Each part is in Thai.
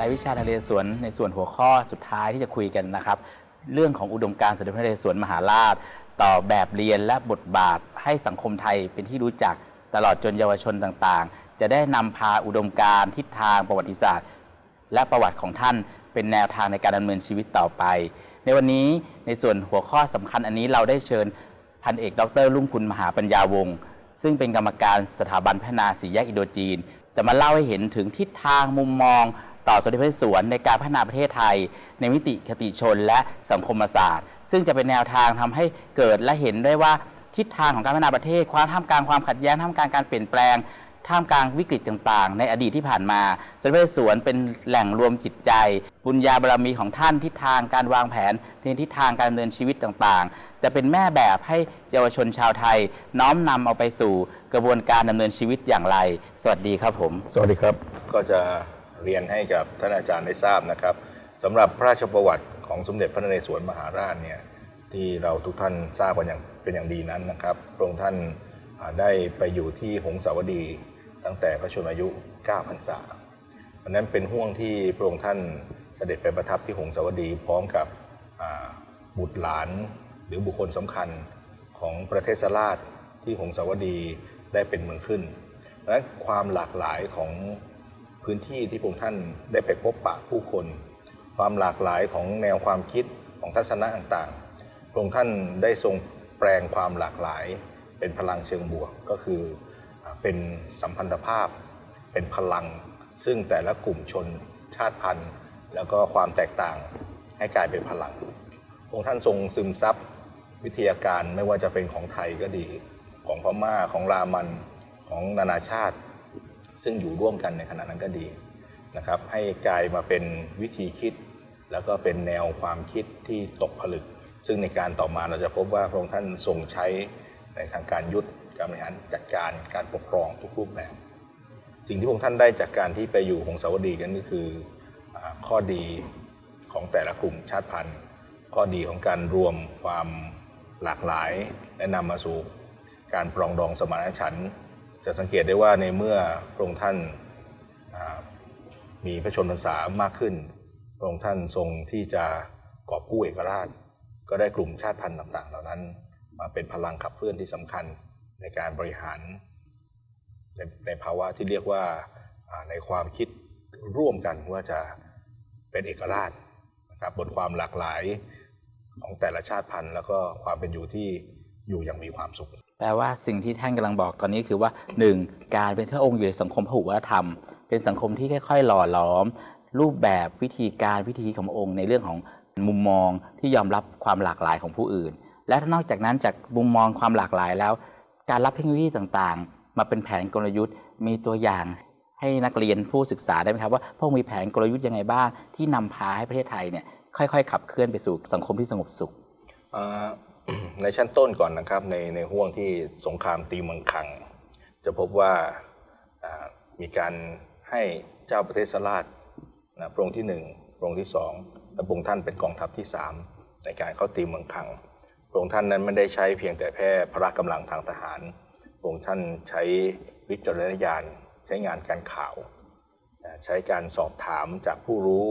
รายวิชานเรศวรในส่วนหัวข้อสุดท้ายที่จะคุยกันนะครับ เรื่องของอุดมการณ์สมเด็จพระนเรศวรมหาราช ต่อแบบเรียนและบทบาทให้สังคมไทยเป็นที่รู้จักตลอดจนเยาวชนต่างๆ จะได้นำพาอุดมการณ์ทิศทางประวัติศาสตร์ และประวัติของท่านเป็นแนวทางในการดำเนินชีวิตต่อไป ในวันนี้ในส่วนหัวข้อสำคัญอันนี้เราได้เชิญพันเอก ดรลุ่งคุณมหาปัญญาวงศ์ซึ่งเป็นกรรมการสถาบันพัฒนาสีแยกอินโดจีน จะมาเล่าให้เห็นถึงทิศทางมุมมอง ต่อสมเด็จพระนเรศวรในการพัฒนาประเทศไทย ในมิติคติชนและสังคมศาสตร์ ซึ่งจะเป็นแนวทางทำให้เกิดและเห็นได้ว่าทิศทางของการพัฒนาประเทศ ความท่ามกลางความขัดแย้งท่ามกลางการเปลี่ยนแปลงท่ามกลางวิกฤตต่างๆ ในอดีตที่ผ่านมาสมเด็จพระนเรศวรเป็นแหล่งรวมจิตใจ บุญญาบารมีของท่านทิศทางการวางแผนในทิศทางการดำเนินชีวิตต่างๆ จะเป็นแม่แบบให้เยาวชนชาวไทย น้อมนำเอาไปสู่กระบวนการดำเนินชีวิตอย่างไร สวัสดีครับผม สวัสดีครับก็จะ เรียนให้กับท่านอาจารย์ได้ทราบนะครับสำหรับพระราชประวัติของสมเด็จพระนเรศวรมหาราชเนี่ยที่เราทุกท่านทราบกันอย่างเป็นอย่างดีนั้นนะครับพระองค์ท่านได้ไปอยู่ที่หงสาวดีตั้งแต่พระชนมายุ 9 พรรษาเพราะนั้นเป็นห่วงที่พระองค์ท่านเสด็จไปประทับที่หงสาวดีพร้อมกับบุตรหลานหรือบุคคลสำคัญของประเทศราชที่หงสาวดีได้เป็นเมืองขึ้นเพราะฉะนั้นความหลากหลายของ พื้นที่ที่พระองค์ท่านได้ไปพบปะผู้คน ความหลากหลายของแนวความคิดของทัศนะต่างๆพระองค์ท่านได้ทรงแปลงความหลากหลาย เป็นพลังเชิงบวกก็คือเป็นสัมพันธภาพ เป็นพลัง ซึ่งแต่ละกลุ่มชนชาติพันธุ์ แล้วก็ความแตกต่างให้กลายเป็นพลังองค์ท่านทรงซึมซับวิทยาการไม่ว่าจะเป็นของไทยก็ดี ของพม่าของรามันของนานาชาติ ซึ่งอยู่ร่วมกันในขณะนั้นก็ดีนะครับให้กลายมาเป็นวิธีคิด แล้วก็เป็นแนวความคิดที่ตกผลึก ซึ่งในการต่อมาเราจะพบว่าพระองค์ท่านทรงใช้ในทางการยุทธการบริหารจัดการการปกครองทุกรูปแบบ สิ่งที่พระองค์ท่านได้จากการที่ไปอยู่หงสาวดีกันก็คือข้อดีของแต่ละกลุ่มชาติพันธุ์ ข้อดีของการรวมความหลากหลายและนำมาสู่การปรองดองสมานฉันท์ จะสังเกตได้ว่าในเมื่อพระองค์ท่านมีพระชนพรรษามากขึ้น พระองค์ท่านทรงที่จะกอบกู้เอกราช ก็ได้กลุ่มชาติพันธุ์ต่าง ๆ เหล่านั้น มาเป็นพลังขับเคลื่อนที่สำคัญในการบริหาร ในในภาวะที่เรียกว่าอ่าในความคิดร่วมกันว่าจะเป็นเอกราชนะครับบนความหลากหลายของแต่ละชาติพันธุ์ แล้วก็ความเป็นอยู่ที่อยู่อย่างมีความสุข แปลว่าสิ่งที่ท่านกำลังบอกตอนนี้คือว่า 1. การเป็นพระองค์อยู่ในสังคมพหุวัฒนธรรม เป็นสังคมที่ค่อยๆ หล่อหลอม รูปแบบวิธีการวิธีของพระองค์ ในเรื่องของมุมมองที่ยอมรับความหลากหลายของผู้อื่น และนอกจากนั้นจากมุมมองความหลากหลายแล้ว การรับเทคโนโลยีต่างๆ มาเป็นแผนกลยุทธ์ มีตัวอย่างให้นักเรียนผู้ศึกษาได้ไหมครับว่าพระองค์มีแผนกลยุทธ์ยังไงบ้างที่นำพาให้ประเทศไทยเนี่ยค่อยๆ ขับเคลื่อนไปสู่สังคมที่สงบสุข ในชั้นต้นก่อนนะครับ ในในห่วงที่สงครามตีเมืองคัง จะพบว่ามีการให้เจ้าประเทศสลาดนะพระองค์ที่หนึ่งพระองค์ที่สองและพระองค์ท่านเป็นกองทัพที่สามในการเข้าตีเมืองคัง พระองค์ท่านนั้นไม่ได้ใช้เพียงแต่แค่พละกำลังทางทหาร พระองค์ท่านใช้วิจารณญาณใช้งานการข่าว ใช้การสอบถามจากผู้รู้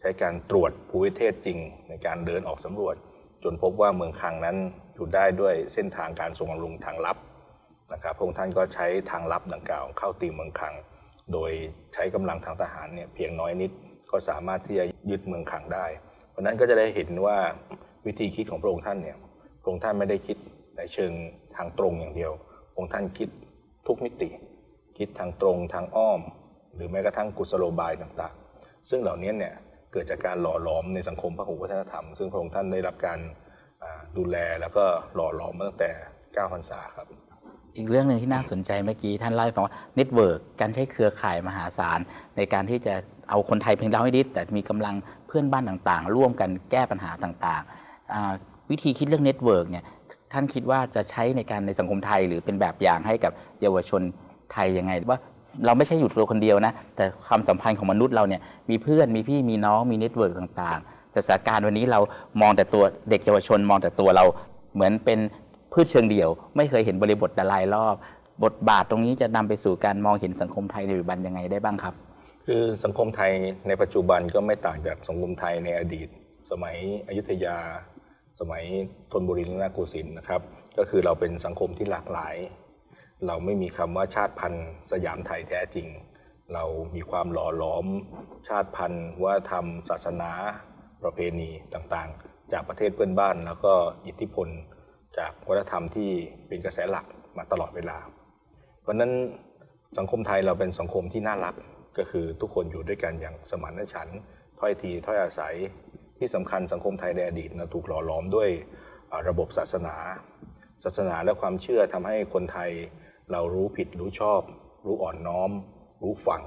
ใช้การตรวจภูมิเทศจริงในการเดินออกสำรวจ จนพบว่าเมืองคังนั้นอยู่ได้ด้วยเส้นทางการส่งบำรุงทางลับนะครับพระองค์ท่านก็ใช้ทางลับดังกล่าวเข้าตีเมืองคัง โดยใช้กำลังทางทหารเนี่ยเพียงน้อยนิดก็สามารถที่จะยึดเมืองคังได้ เพราะฉะนั้นก็จะได้เห็นว่าวิธีคิดของพระองค์ท่านเนี่ยพระองค์ท่านไม่ได้คิดในเชิงทางตรงอย่างเดียวพระองค์ท่านคิดทุกมิติ คิดทางตรงทางอ้อม หรือแม้กระทั่งกุศโลบายต่างๆ ซึ่งเหล่านี้เนี่ย เกิดจากการหล่อหลอมในสังคมพหุวัฒนธรรม ซึ่งพระองค์ท่านได้รับการดูแลแล้วก็หล่อหลอมมาตั้งแต่9พรรษาครับ อีกเรื่องหนึ่งที่น่าสนใจเมื่อกี้ท่านเล่าให้ฟังว่า network การใช้เครือข่ายมหาศาล ในการที่จะเอาคนไทยเพียงเราให้นิแต่มีกำลังเพื่อนบ้านต่างๆ ร่วมกันแก้ปัญหาต่างๆ วิธีคิดเรื่อง network เนี่ยท่านคิดว่าจะใช้ในการในสังคมไทย หรือเป็นแบบอย่างให้กับเยาวชนไทยยังไงว่า เราไม่ใช่อยู่ตัวคนเดียวนะ แต่ความสัมพันธ์ของมนุษย์เราเนี่ยมีเพื่อนมีพี่มีน้องมี network ต่างๆแต่สถานการณ์วันนี้เรามองแต่ตัวเด็กเยาวชน มองแต่ตัวเราเหมือนเป็นพืชเชิงเดี่ยว ไม่เคยเห็นบริบทแต่รายรอบ บทบาทตรงนี้จะนำไปสู่การมองเห็นสังคมไทยในปัจจุบันยังไงได้บ้างครับ คือสังคมไทยในปัจจุบันก็ไม่ต่างจากสังคมไทยในอดีต สมัยอยุธยา สมัยธนบุรีและนาโกสินทร์นะครับ ก็คือเราเป็นสังคมที่หลากหลาย เราไม่มีคำว่าชาติพันธุ์สยามไทยแท้จริง เรามีความหล่อหลอม ชาติพันธุ์วัฒนธรรม ศาสนา ประเพณีต่างๆ จากประเทศเพื่อนบ้าน แล้วก็อิทธิพลจากวัฒนธรรมที่เป็นกระแสหลักมาตลอดเวลา เพราะนั้นสังคมไทยเราเป็นสังคมที่น่ารักก็คือทุกคนอยู่ด้วยกันอย่างสมานฉันท์ถ้อยทีถ้อยอาศัยที่สำคัญสังคมไทยในอดีตนะถูกหล่อหลอมด้วยระบบศาสนา ศาสนาและความเชื่อทำให้คนไทย เรารู้ผิดรู้ชอบ รู้อ่อนน้อม รู้ฟัง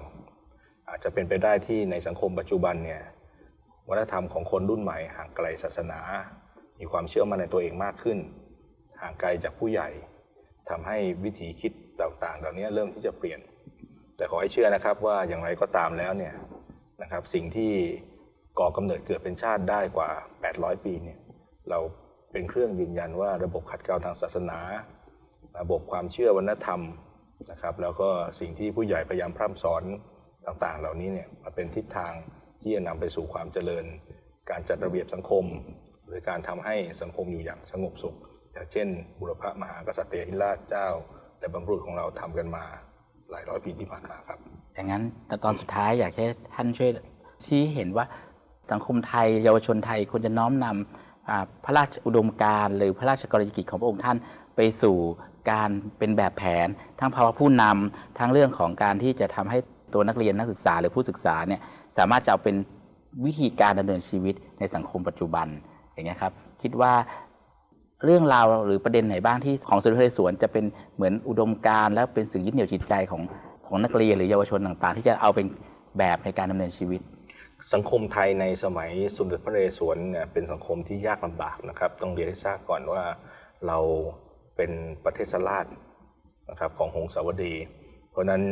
อาจจะเป็นไปได้ที่ในสังคมปัจจุบันเนี่ยวัฒนธรรมของคนรุ่นใหม่ห่างไกลศาสนา มีความเชื่อมั่นในตัวเองมากขึ้น ห่างไกลจากผู้ใหญ่ทำให้วิธีคิดต่างๆ เหล่านี้เริ่มที่จะเปลี่ยน แต่ขอให้เชื่อนะครับว่าอย่างไรก็ตามแล้วเนี่ยนะครับสิ่งที่ก่อกำเนิดเกิดเป็นชาติได้กว่า 800 ปีเนี่ยเราเป็นเครื่องยืนยันว่าระบบขัดเกลาทางศาสนา ระบบความเชื่อวัฒนธรรมนะครับ แล้วก็สิ่งที่ผู้ใหญ่พยายามพร่ำสอนต่างๆ เหล่านี้เนี่ยมาเป็นทิศทางที่จะนำไปสู่ความเจริญ การจัดระเบียบสังคม หรือการทำให้สังคมอยู่อย่างสงบสุข อย่างเช่น บุรพมหากษัตริย์ธิราชเจ้า และบรรพบุรุษของเราทำกันมาหลายร้อยปีที่ผ่านมาครับอย่างนั้นแต่ตอนสุดท้ายอยากให้ท่านช่วยชี้เห็นว่าสังคมไทย เยาวชนไทยควรจะน้อมนำอ่าพระราชอุดมการณ์หรือพระราชกรณียกิจของพระองค์ท่านไปสู่ การเป็นแบบแผน ทั้งภาวะผู้นำทั้งเรื่องของการที่จะทำให้ตัวนักเรียนนักศึกษาหรือผู้ศึกษาเนี่ยสามารถจะเอาเป็นวิธีการดำเนินชีวิตในสังคมปัจจุบันอย่างเงี้ยครับคิดว่าเรื่องราวหรือประเด็นไหนบ้างที่ของสุนทรสวนจะเป็นเหมือนอุดมการและเป็นสิ่งยึดเหนี่ยวจิตใจของของนักเรียนหรือเยาวชนต่างๆ ที่จะเอาเป็นแบบในการดำเนินชีวิต สังคมไทยในสมัยสมเด็จพระนเรศวรเนี่ยเป็นสังคมที่ยากลำบากนะครับ ต้องเรียนให้ทราบก่อนว่าเรา เป็นประเทศสลาดนะครับของหงสาวดี เพราะนั้น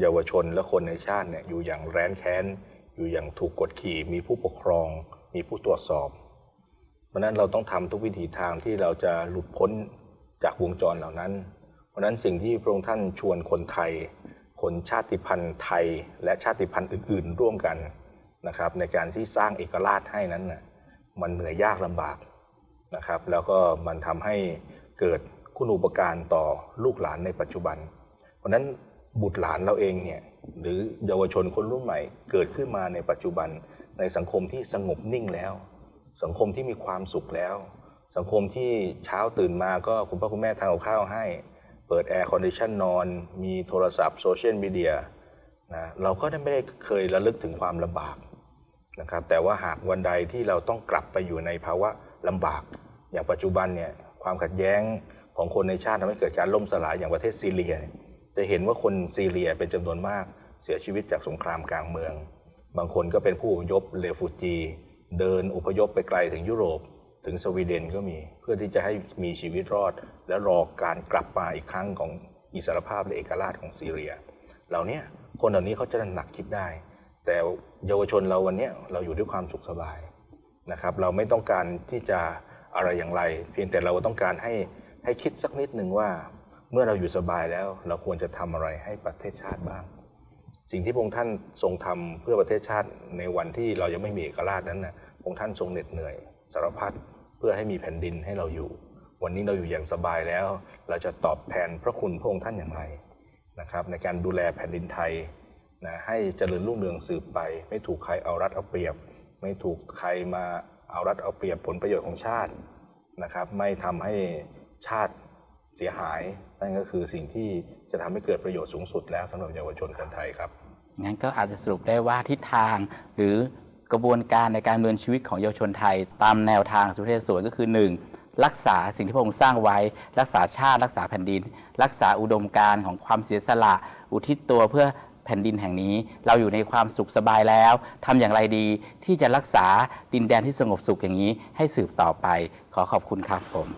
เยาวชนและคนในชาติเนี่ยอยู่อย่างแร้นแค้น อยู่อย่างถูกกดขี่ มีผู้ปกครอง มีผู้ตรวจสอบ เพราะนั้นเราต้องทำทุกวิถีทางที่เราจะหลุดพ้นจากวงจรเหล่านั้น เพราะนั้นสิ่งที่พระองค์ท่านชวนคนไทย คนชาติพันธุ์ไทย และชาติพันธุ์อื่น ๆ ร่วมกันนะครับในการที่สร้างเอกราชให้นั้นน่ะมันเหนื่อยยากลำบากนะครับ แล้วก็มันทำให้เกิด คุณูปการต่อลูกหลานในปัจจุบัน เพราะนั้นบุตรหลานเราเองเนี่ยหรือเยาวชนคนรุ่นใหม่เกิดขึ้นมาในปัจจุบัน ในสังคมที่สงบนิ่งแล้ว สังคมที่มีความสุขแล้ว สังคมที่เช้าตื่นมาก็คุณพ่อคุณแม่ทำกับข้าวให้ เปิด air condition นอน มีโทรศัพท์ social media นะเราก็ได้ไม่ได้เคยระลึกถึงความลำบากนะครับแต่ว่าหากวันใดที่เราต้องกลับไปอยู่ในภาวะลำบาก อย่างปัจจุบันเนี่ยความขัดแย้ง ของคนในชาติทำให้เกิดการล่มสลายอย่างประเทศซีเรีย จะเห็นว่าคนซีเรียเป็นจำนวนมากเสียชีวิตจากสงครามกลางเมือง บางคนก็เป็นผู้อพยพ refugee เดินอพยพไปไกลถึงยุโรป ถึงสวีเดนก็มีเพื่อที่จะให้มีชีวิตรอด และรอการกลับมาอีกครั้งของอิสรภาพและเอกราชของซีเรีย เหล่านี้คนเหล่านี้เขาจะหนักคิดได้ แต่เยาวชนเราวันนี้เราอยู่ด้วยความสุขสบายนะครับ เราไม่ต้องการที่จะอะไรอย่างไร เพียงแต่เราต้องการให้ ให้คิดสักนิดหนึ่งว่าเมื่อเราอยู่สบายแล้ว เราควรจะทำอะไรให้ประเทศชาติบ้าง สิ่งที่พระองค์ท่านทรงทำเพื่อประเทศชาติในวันที่เรายังไม่มีเอกราชนั้นนะพระองค์ท่านทรงเหน็ดเหนื่อยสารพัดเพื่อให้มีแผ่นดินให้เราอยู่ วันนี้เราอยู่อย่างสบายแล้ว เราจะตอบแทนพระคุณพระองค์ท่านอย่างไรนะครับในการดูแลแผ่นดินไทยนะให้เจริญรุ่งเรืองสืบไป ไม่ถูกใครเอารัดเอาเปรียบ ไม่ถูกใครมาเอารัดเอาเปรียบผลประโยชน์ของชาตินะครับไม่ทำให้ ชาติเสียหายนั่นก็คือสิ่งที่จะทำให้เกิดประโยชน์สูงสุดแล้วสำหรับเยาวชนคนไทยครับงั้นก็อาจจะสรุปได้ว่าทิศทางหรือกระบวนการในการดำเนินชีวิตของเยาวชนไทย ตามแนวทางสุเทพสวนก็คือ 1. รักษาสิ่งที่พระองค์สร้างไว้ รักษาชาติรักษาแผ่นดิน รักษาอุดมการณ์ของความเสียสละ อุทิศตัวเพื่อแผ่นดินแห่งนี้ เราอยู่ในความสุขสบายแล้วทำอย่างไรดีที่จะรักษาดินแดนที่สงบสุขอย่างนี้ให้สืบต่อไป ขอขอบคุณครับผม